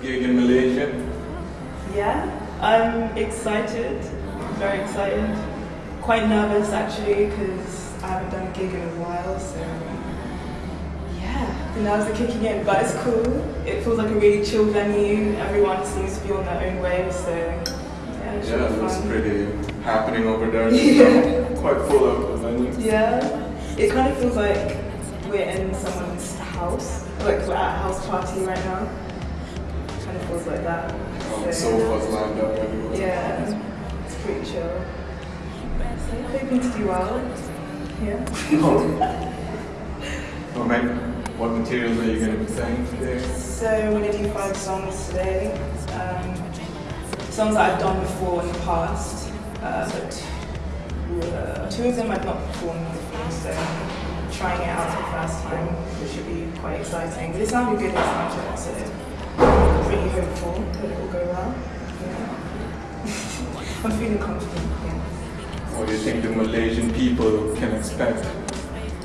gig in Malaysia? Yeah, I'm excited, very excited. Quite nervous actually because I haven't done a gig in a while, so yeah, the nerves are kicking in, but it's cool. It feels like a really chill venue. Everyone seems to be on their own wave, so yeah, it Yeah, it looks fun. pretty happening over there. Yeah. Quite full of venue. Yeah, it kind of feels like we're in someone's house, like we're at a house party right now. Kind of feels like that. Um, sofas lined up everywhere. Yeah, it's pretty chill. So hoping to do well. Yeah. Oh, man, what materials are you going to be singing today? So I'm gonna do five songs today. Um, songs that I've done before in the past, uh, but uh, two of them I've not performed before, so trying it out for the first time, which should be quite exciting. But it sounded good in soundcheck, so I'm really hopeful that it will go well. Yeah. I'm feeling confident. Yeah. What do you think the Malaysian people can expect?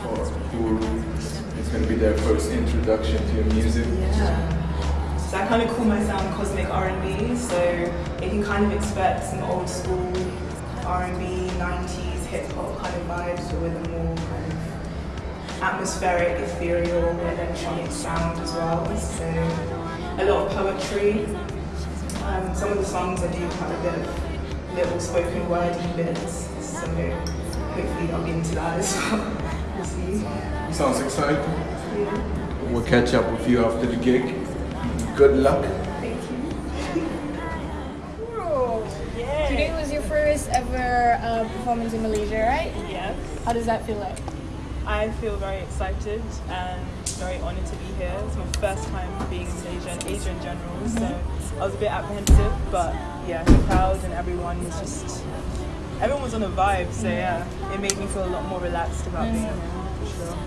Or who is going to be their first introduction to your music? Yeah. So I kind of call my sound cosmic R&B, so you can kind of expect some old school R&B, 90s hip hop kind of vibes, but with a more kind of atmospheric, ethereal, electronic sound as well. So a lot of poetry. Um, some of the songs I do have a bit of little spoken wordy bits, so hopefully I'll be into that as well. We'll see. Sounds exciting. Yeah. We'll catch up with you after the gig. Good luck. Thank you. Today was your first ever uh, performance in Malaysia, right? Yes, How does that feel like? I feel very excited and very honoured to be here. It's my first time being in Malaysia and Asia in general, so I was a bit apprehensive, but yeah, the crowd and everyone was just everyone was on a vibe, so yeah, it made me feel a lot more relaxed about being here for sure.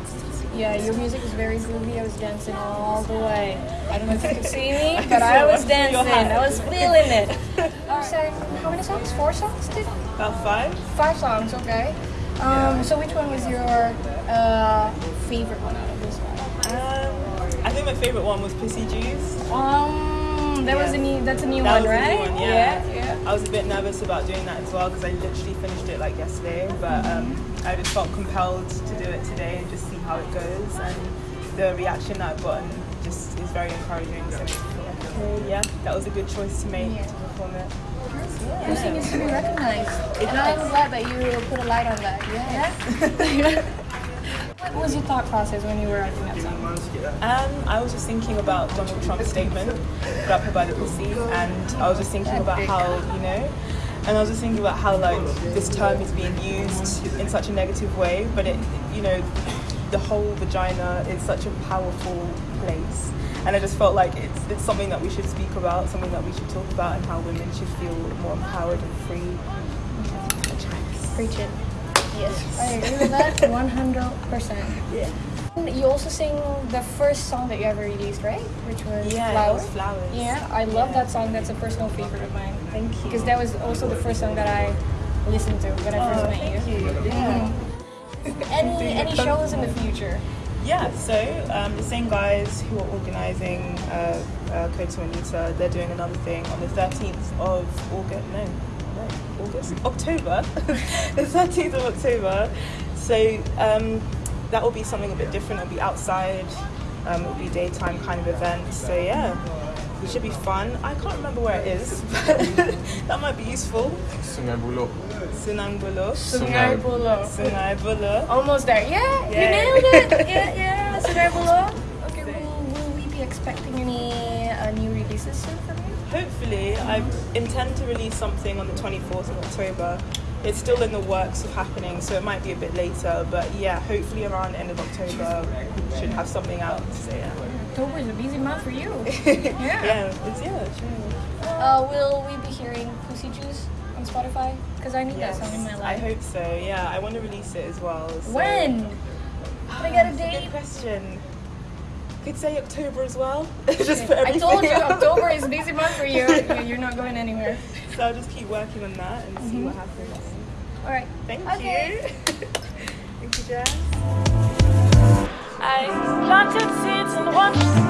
Yeah, your music was very groovy. I was dancing all the way. I don't know if you could see me, but I was dancing. I was feeling it. You sang how many songs? Four songs? Did About five. five songs? Okay. Um, so which one was your uh, favorite one out of this one? Um, I think my favourite one was Pussy Juice. Um, that was a new. That's a new That one, right? new one, yeah. yeah. yeah. I was a bit nervous about doing that as well because I literally finished it like yesterday, but um, I just felt compelled to do it today and just see how it goes. And the reaction that I've gotten just is very encouraging. So I feel like, okay, yeah, that was a good choice to make Yeah. to perform it. Music is to be recognized. And I'm glad that you put a light on that. Yes. Yeah. what was your thought process when you were writing that song? Um, I was just thinking about Donald Trump's statement, grab her by the pussy, and I was just thinking about how, you know, and I was just thinking about how like this term is being used in such a negative way, but it, you know, the whole vagina is such a powerful place, and I just felt like it's it's something that we should speak about, something that we should talk about, and how women should feel more empowered and free. Preach it. Yes. I agree with that 100%. Yeah. You also sing the first song that you ever released, right? Which was Yeah, it Flowers. was Flowers. Yeah, I love Yeah. that song. That's a personal favorite of mine. Thank you. Because that was also the first song that I listened to when I first Oh, met thank you. you. Yeah. Any any shows in the future? Yeah, so um, the same guys who are organising uh, uh, Code to Anita, they're doing another thing on the 13th of August. No, August? October. the 13th of October. So um, that will be something a bit different. It'll be outside, um, it'll be daytime kind of event. So yeah, it should be fun. I can't remember where it is, but that might be useful. Sungai Buloh. Sunang Buloh. Sungai. Sungai Buloh. Sungai Buloh. Almost there. Yeah, you nailed it. Yeah, yeah, Sungai Buloh. Okay, will, will we be expecting any uh, new releases soon from you? Hopefully, I intend to release something on the 24th of October. It's still in the works of happening, so it might be a bit later. But yeah, hopefully around end of October, we should have something out. So yeah, October is a busy month for you. yeah, it's yeah, true. Uh, will we be hearing Pussy Juice on Spotify? Because I need that song in my life. I hope so. Yeah, I want to release it as well. So. When? Can I get a That's a date? Good question. Could say October as well. just for I told you else. October is busy month for you. You- You're not going anywhere. So I'll just keep working on that and see what mm-hmm. happens. All right. Thank Okay. you. Thank you, Jess. I planted seeds and watched